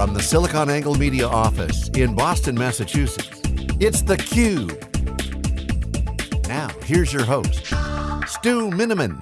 From the SiliconANGLE Media office in Boston, Massachusetts, it's theCUBE. Now, here's your host, Stu Miniman.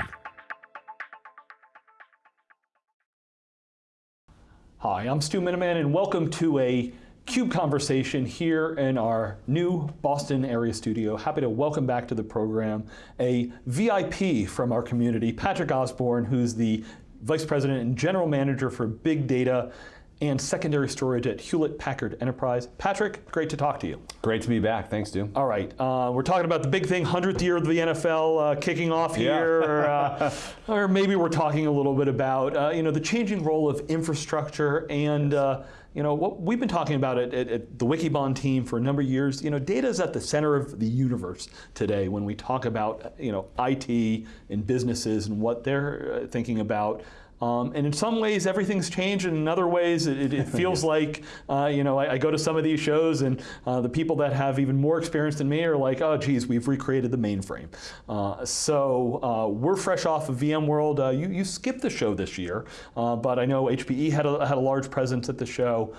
Hi, I'm Stu Miniman and welcome to a CUBE conversation here in our new Boston area studio. Happy to welcome back to the program a VIP from our community, Patrick Osborne, who's the Vice President and General Manager for Big Data and secondary storage at Hewlett Packard Enterprise. Patrick, great to talk to you. Great to be back, thanks Stu. All right, uh, we're talking about the big thing, 100th year of the NFL uh, kicking off here, yeah. or, uh, or, maybe we're talking a little bit about uh, you know, the changing role of infrastructure and uh, you know, what we've been talking about at, at, at, the Wikibon team for a number of years, you know, data is at the center of the universe today when we talk about, you know, IT and businesses and what they're uh, thinking about um, and in some ways, everything's changed, and in other ways, it, it feels like, uh, you know, I, I, go to some of these shows, and uh, the people that have even more experience than me are like, oh, geez, we've recreated the mainframe. Uh, so uh, we're fresh off of VMworld. Uh, you, you skipped the show this year, uh, but I know HPE had a, had a large presence at the show.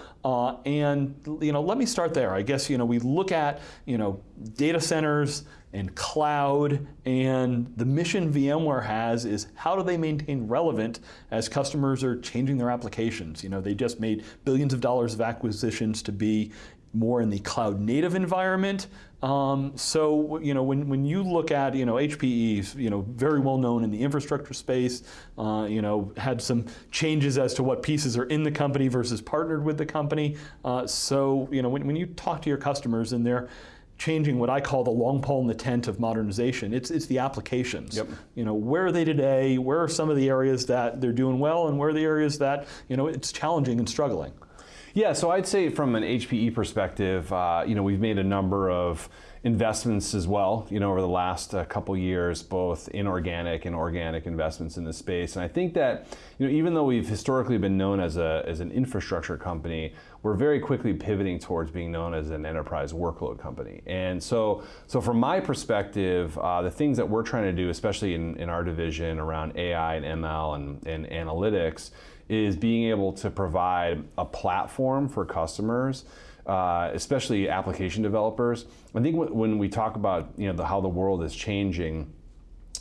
and, you know, let me start there. I guess, you know, we look at, you know, data centers, and cloud, and the mission VMware has is how do they maintain relevant as customers are changing their applications? You know, they just made billions of dollars of acquisitions to be more in the cloud native environment. Um, so, you know, when, when you look at, you know, HPE, you know, very well known in the infrastructure space, uh, you know, had some changes as to what pieces are in the company versus partnered with the company. Uh, so, you know, when, when you talk to your customers and they're, changing what I call the long pole in the tent of modernization. It's, it's the applications. Yep. You know, where are they today? Where are some of the areas that they're doing well and where are the areas that, you know, it's challenging and struggling? Yeah, so I'd say from an HPE perspective, uh, you know, we've made a number of investments as well, you know, over the last uh, couple years, both inorganic and organic investments in this space. And I think that, you know, even though we've historically been known as, a, as an infrastructure company, we're very quickly pivoting towards being known as an enterprise workload company. And so, so from my perspective, uh, the things that we're trying to do, especially in, in our division around AI and ML and, and analytics, is being able to provide a platform for customers uh, especially application developers. I think when we talk about you know the, how the world is changing,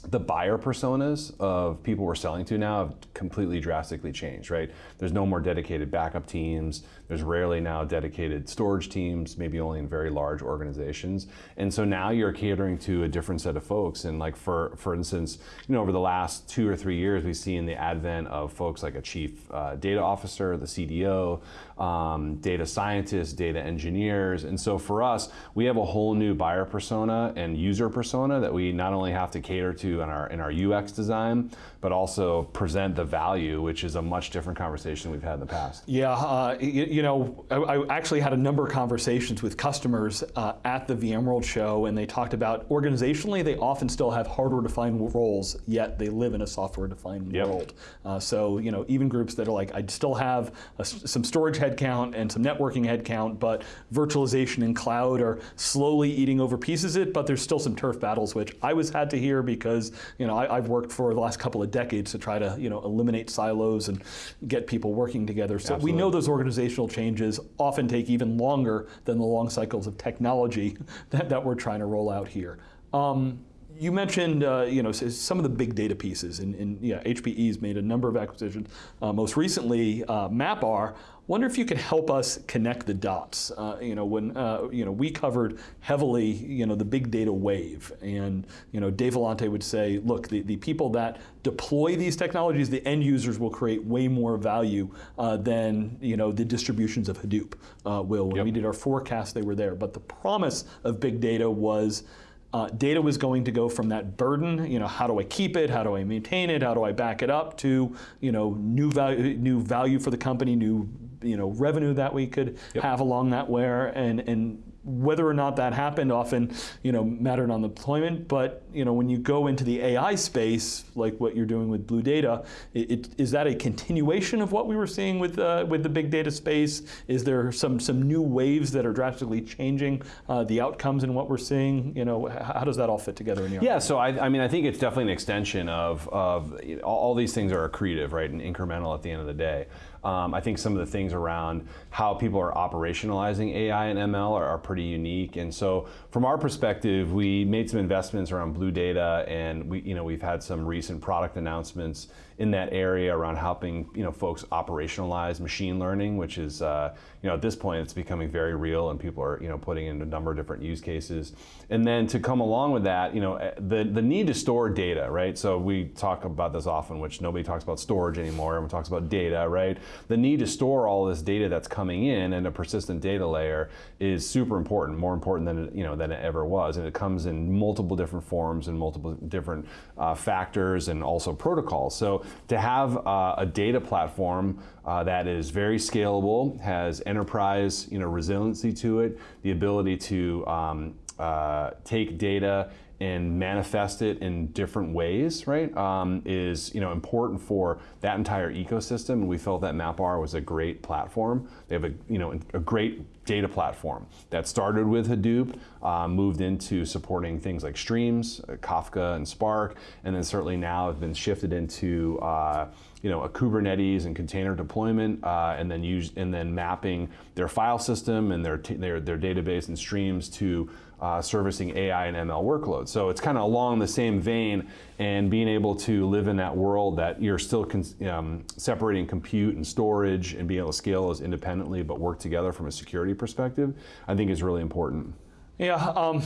the buyer personas of people we're selling to now have completely drastically changed, right? There's no more dedicated backup teams. There's rarely now dedicated storage teams, maybe only in very large organizations. And so now you're catering to a different set of folks. And like for, for instance, you know, over the last two or three years, we've seen the advent of folks like a chief uh, data officer, the CDO, um, data scientists, data engineers. And so for us, we have a whole new buyer persona and user persona that we not only have to cater to in our, in our UX design, but also present the value, which is a much different conversation we've had in the past. Yeah, uh, you, you, know, I, I, actually had a number of conversations with customers uh, at the VMworld show, and they talked about organizationally, they often still have hardware-defined roles, yet they live in a software-defined yep. world. Uh, so, you know, even groups that are like, I still have a, some storage headcount and some networking headcount, but virtualization and cloud are slowly eating over pieces of it, but there's still some turf battles, which I was had to hear because, you know, I, I've worked for the last couple of decades to try to you know, eliminate silos and get people working together. So Absolutely. we know those organizational changes often take even longer than the long cycles of technology that, that we're trying to roll out here. Um, you mentioned uh, you know, some of the big data pieces, and, and yeah, HPE's made a number of acquisitions. Uh, most recently, uh, MapR. Wonder if you could help us connect the dots. Uh, you know, when uh, you know we covered heavily, you know, the big data wave, and you know, Dave Vellante would say, look, the, the people that deploy these technologies, the end users will create way more value uh, than you know the distributions of Hadoop will. When yep. we did our forecast, they were there, but the promise of big data was uh, data was going to go from that burden, you know, how do I keep it, how do I maintain it, how do I back it up, to you know, new value, new value for the company, new you know, revenue that we could yep. have along that way, and, and whether or not that happened often you know, mattered on the deployment, but you know, when you go into the AI space, like what you're doing with Blue Data, it, it, is that a continuation of what we were seeing with, uh, with the big data space? Is there some, some new waves that are drastically changing uh, the outcomes in what we're seeing? You know, how does that all fit together in your Yeah, so I, I mean, I think it's definitely an extension of, of all these things are accretive, right, and incremental at the end of the day. Um, I think some of the things around how people are operationalizing AI and ML are, are, pretty unique. And so, from our perspective, we made some investments around Blue Data, and we, you know, we've had some recent product announcements in that area around helping you know folks operationalize machine learning, which is uh, you know at this point it's becoming very real, and people are you know putting in a number of different use cases. And then to come along with that, you know eh, the the need to store data, right? So we talk about this often, which nobody talks about storage anymore. Everyone talks about data, right? The need to store all this data that's coming in and a persistent data layer is super important, more important than you know than it ever was, and it comes in multiple different forms and multiple different uh, factors and also protocols. So to have uh, a data platform uh, that is very scalable, has enterprise you know, resiliency to it, the ability to um, uh, take data and manifest it in different ways, right, um, is you know important for that entire ecosystem. And we felt that MapR was a great platform. They have a you know a great data platform that started with Hadoop, uh, moved into supporting things like streams, uh, Kafka and Spark, and then certainly now have been shifted into uh, you know a Kubernetes and container deployment, uh, and then use and then mapping their file system and their their their database and streams to uh, servicing AI and ML workloads. So it's kind of along the same vein and being able to live in that world that you're still um, separating compute and storage and being able to scale those independently but work together from a security perspective, I think is really important. Yeah, um,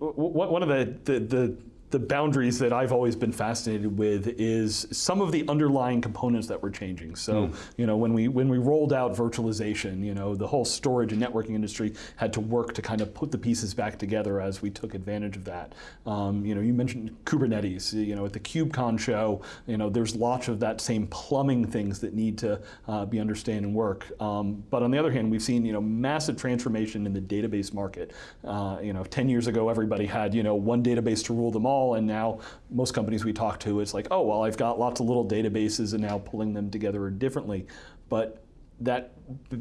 one of the, the, the the boundaries that I've always been fascinated with is some of the underlying components that were changing. So, mm. you know, when we when we rolled out virtualization, you know, the whole storage and networking industry had to work to kind of put the pieces back together as we took advantage of that. Um, you know, you mentioned Kubernetes. You know, at the KubeCon show, you know, there's lots of that same plumbing things that need to uh, be understood and work. Um, but on the other hand, we've seen you know massive transformation in the database market. Uh, you know, 10 years ago, everybody had you know one database to rule them all and now most companies we talk to, it's like, oh, well, I've got lots of little databases and now pulling them together differently. But that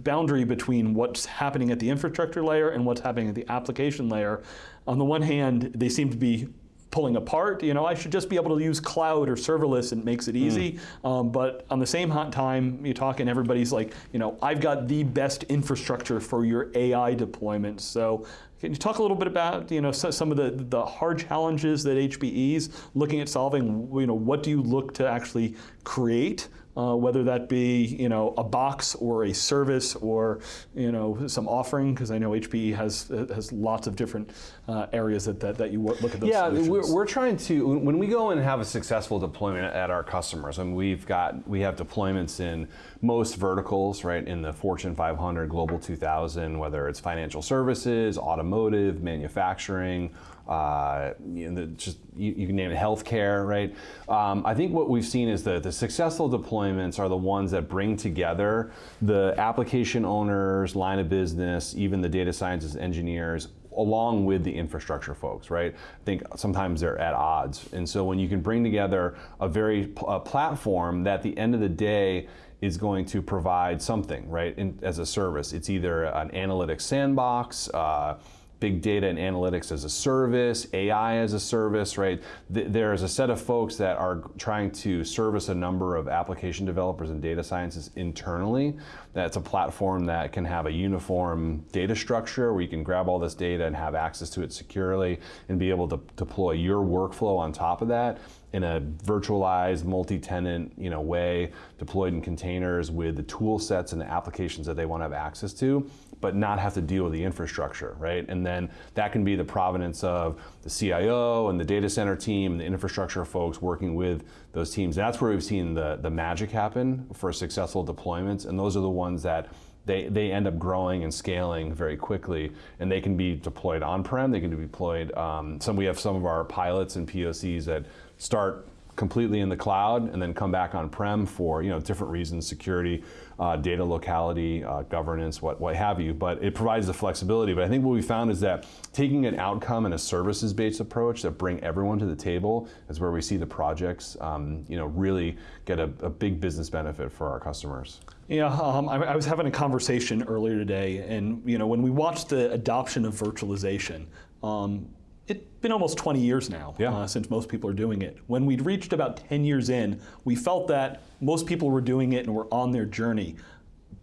boundary between what's happening at the infrastructure layer and what's happening at the application layer, on the one hand, they seem to be pulling apart. You know, I should just be able to use cloud or serverless and it makes it hmm. easy. Mm. Um, but on the same hot time, you talk and everybody's like, you know, I've got the best infrastructure for your AI deployment. So can you talk a little bit about you know some of the, the hard challenges that HPE's looking at solving? You know, what do you look to actually create uh, whether that be you know a box or a service or you know some offering because I know HPE has has lots of different uh, areas that, that, that you look at those yeah we're, we're, trying to when we go and have a successful deployment at our customers and we've got we have deployments in most verticals right in the Fortune 500 Global 2000 whether it's financial services automotive manufacturing uh, you know, the, just you, you, can name it healthcare, right? Um, I think what we've seen is that the successful deployments are the ones that bring together the application owners, line of business, even the data scientists, engineers, along with the infrastructure folks, right? I think sometimes they're at odds. And so when you can bring together a very a platform that at the end of the day is going to provide something, right, in, as a service. It's either an analytics sandbox, uh, big data and analytics as a service, AI as a service, right? there's a set of folks that are trying to service a number of application developers and data scientists internally. That's a platform that can have a uniform data structure where you can grab all this data and have access to it securely and be able to deploy your workflow on top of that in a virtualized multi-tenant you know, way, deployed in containers with the tool sets and the applications that they want to have access to but not have to deal with the infrastructure, right? And then that can be the provenance of the CIO and the data center team and the infrastructure folks working with those teams. That's where we've seen the, the magic happen for successful deployments, and those are the ones that they, they end up growing and scaling very quickly, and they can be deployed on-prem, they can be deployed, um, some, we have some of our pilots and POCs that start completely in the cloud and then come back on-prem for you know different reasons, security, uh, data locality, uh, governance, what, what have you. But it provides the flexibility. But I think what we found is that taking an outcome and a services-based approach that bring everyone to the table is where we see the projects um, you know really get a, a, big business benefit for our customers. Yeah, um, I, I, was having a conversation earlier today, and you know when we watched the adoption of virtualization. Um, it's been almost 20 years now Yeah. uh, since most people are doing it. When we'd reached about 10 years in, we felt that most people were doing it and were on their journey.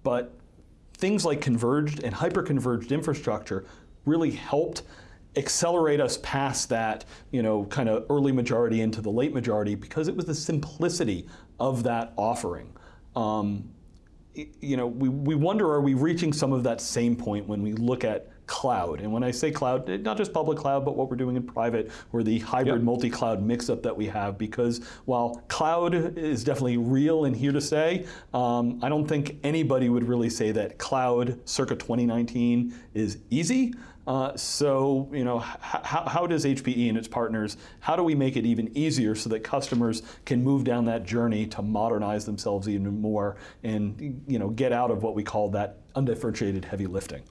But things like converged and hyper-converged infrastructure really helped accelerate us past that, you know, kind of early majority into the late majority because it was the simplicity of that offering. Um, you know, we, we wonder are we reaching some of that same point when we look at cloud? And when I say cloud, eh, not just public cloud, but what we're doing in private or the hybrid Yep. multi-cloud mix-up that we have. Because while cloud is definitely real and here to stay, um, I don't think anybody would really say that cloud circa 2019 is easy. Uh, so, you know, how, how does HPE and its partners, how do we make it even easier so that customers can move down that journey to modernize themselves even more and, you know, get out of what we call that undifferentiated heavy lifting?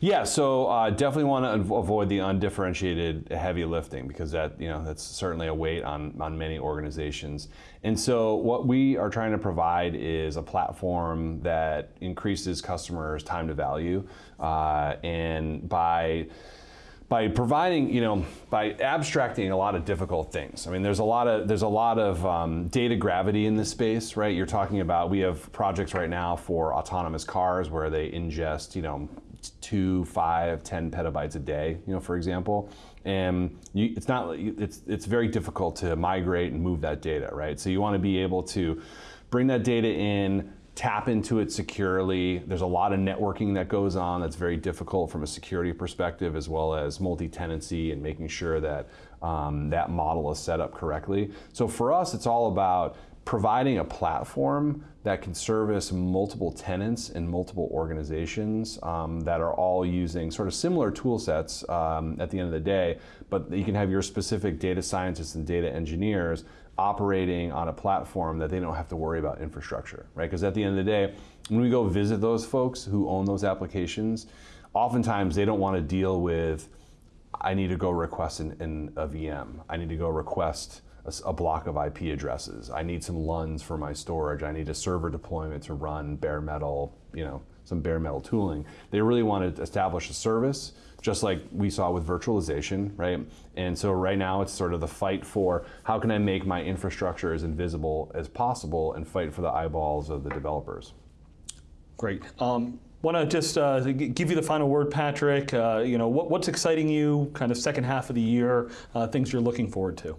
Yeah, so uh, definitely want to avoid the undifferentiated heavy lifting because that you know that's certainly a weight on on many organizations. And so what we are trying to provide is a platform that increases customers' time to value, uh, and by by providing, you know, by abstracting a lot of difficult things. I mean, there's a lot of there's a lot of um, data gravity in this space, right? You're talking about we have projects right now for autonomous cars where they ingest, you know, two, five, ten petabytes a day, you know, for example, and you, it's not it's it's very difficult to migrate and move that data, right? So you want to be able to bring that data in tap into it securely. There's a lot of networking that goes on that's very difficult from a security perspective, as well as multi-tenancy and making sure that um, that model is set up correctly. So for us, it's all about providing a platform that can service multiple tenants and multiple organizations um, that are all using sort of similar tool sets um, at the end of the day, but you can have your specific data scientists and data engineers operating on a platform that they don't have to worry about infrastructure, right? Because at the end of the day, when we go visit those folks who own those applications, oftentimes they don't want to deal with, I need to go request an, an, a VM. I need to go request a, a block of IP addresses. I need some LUNs for my storage. I need a server deployment to run bare metal, you know, some bare metal tooling. They really want to establish a service, just like we saw with virtualization, right? And so right now it's sort of the fight for how can I make my infrastructure as invisible as possible and fight for the eyeballs of the developers. Great. Um, Want to just uh, give you the final word, Patrick. Uh, you know, what, what's exciting you, kind of second half of the year, uh, things you're looking forward to?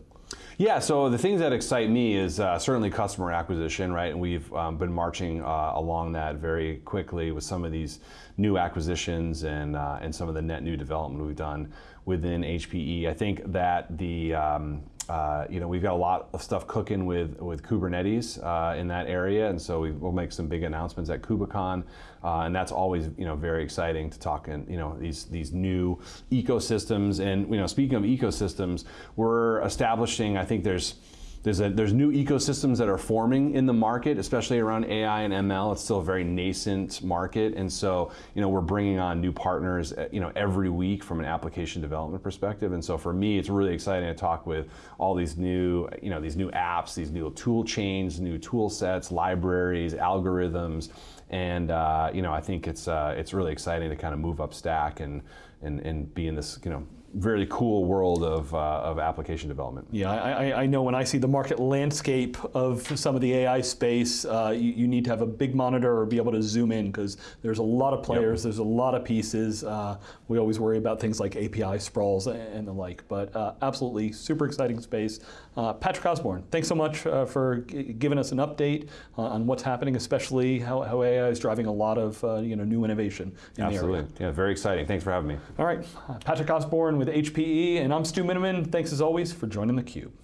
Yeah, so the things that excite me is uh, certainly customer acquisition, right? And we've um, been marching uh, along that very quickly with some of these new acquisitions and uh, and some of the net new development we've done within HPE. I think that the um, uh, you know we've got a lot of stuff cooking with with Kubernetes uh, in that area, and so we, we'll make some big announcements at KubeCon, uh, and that's always you know very exciting to talk in you know these these new ecosystems. And you know speaking of ecosystems, we're establishing. I think there's there's a, there's new ecosystems that are forming in the market, especially around AI and ML. It's still a very nascent market, and so you know we're bringing on new partners, uh, you know, every week from an application development perspective. And so for me, it's really exciting to talk with all these new, you know, these new apps, these new tool chains, new tool sets, libraries, algorithms, and uh, you know I think it's uh, it's really exciting to kind of move up stack and and and be in this you know very cool world of, uh, of application development. Yeah, I, I, I know when I see the market landscape of some of the AI space, uh, you, you need to have a big monitor or be able to zoom in because there's a lot of players, there's a lot of pieces. Uh, we always worry about things like API sprawls and the like, but uh, absolutely super exciting space. Uh, Patrick Osborne, thanks so much uh, for giving us an update uh, on what's happening, especially how, how AI is driving a lot of uh, you know new innovation in the area. Absolutely, yeah, very exciting. Thanks for having me. All right, uh, Patrick Osborne with HPE, and I'm Stu Miniman. Thanks as always for joining theCUBE.